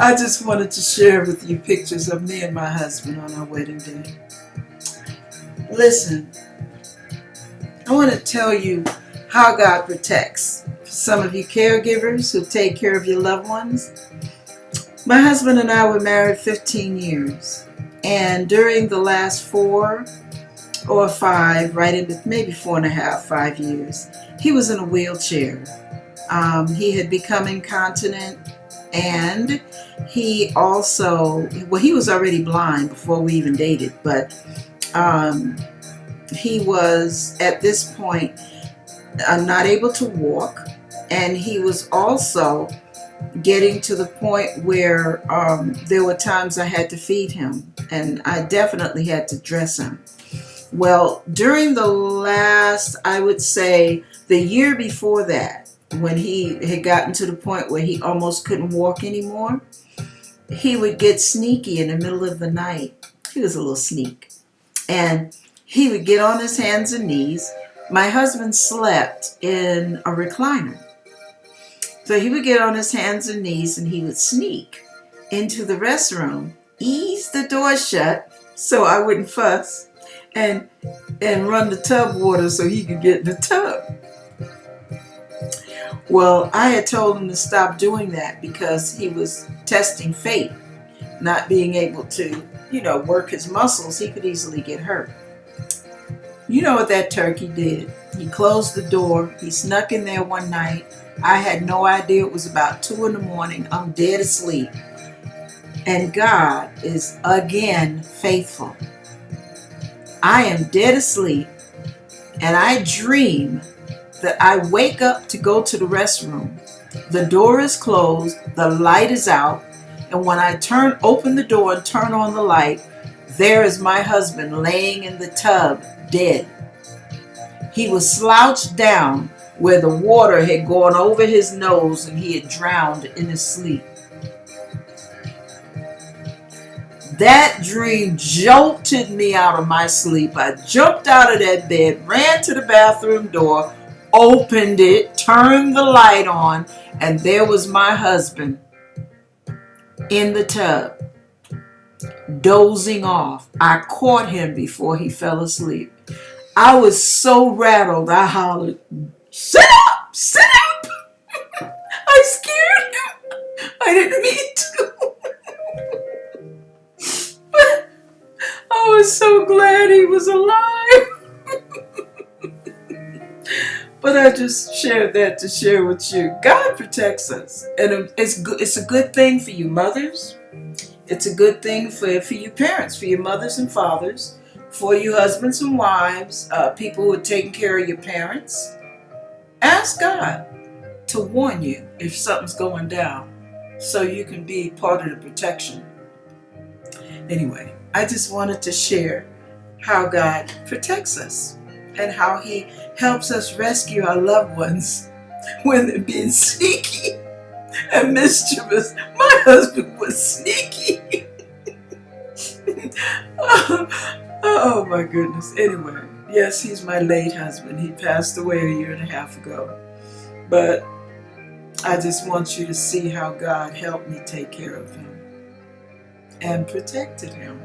I just wanted to share with you pictures of me and my husband on our wedding day. Listen, I want to tell you how God protects. Some of you caregivers who take care of your loved ones. My husband and I were married 15 years. And during the last four or five, right into maybe four and a half, five years, he was in a wheelchair. Um, he had become incontinent and he also, well, he was already blind before we even dated, but um, he was at this point uh, not able to walk and he was also getting to the point where um, there were times I had to feed him and I definitely had to dress him. Well, during the last, I would say the year before that, when he had gotten to the point where he almost couldn't walk anymore, he would get sneaky in the middle of the night. He was a little sneak. And he would get on his hands and knees. My husband slept in a recliner. So he would get on his hands and knees and he would sneak into the restroom, ease the door shut so I wouldn't fuss, and and run the tub water so he could get in the tub. Well, I had told him to stop doing that because he was testing fate, not being able to, you know, work his muscles. He could easily get hurt. You know what that turkey did. He closed the door. He snuck in there one night. I had no idea it was about 2 in the morning. I'm dead asleep. And God is again faithful. I am dead asleep and I dream that I wake up to go to the restroom. The door is closed, the light is out, and when I turn open the door and turn on the light, there is my husband laying in the tub dead. He was slouched down where the water had gone over his nose and he had drowned in his sleep. That dream jolted me out of my sleep. I jumped out of that bed, ran to the bathroom door, opened it, turned the light on, and there was my husband in the tub, dozing off. I caught him before he fell asleep. I was so rattled, I hollered, Sit up! Sit up! I scared him. I didn't mean to. but I was so glad he was alive. But I just shared that to share with you. God protects us. And it's, it's a good thing for you mothers. It's a good thing for, for you parents, for your mothers and fathers, for you husbands and wives, uh, people who are taking care of your parents. Ask God to warn you if something's going down so you can be part of the protection. Anyway, I just wanted to share how God protects us and how he helps us rescue our loved ones when they're being sneaky and mischievous. My husband was sneaky. oh, oh my goodness. Anyway, yes, he's my late husband. He passed away a year and a half ago. But I just want you to see how God helped me take care of him and protected him.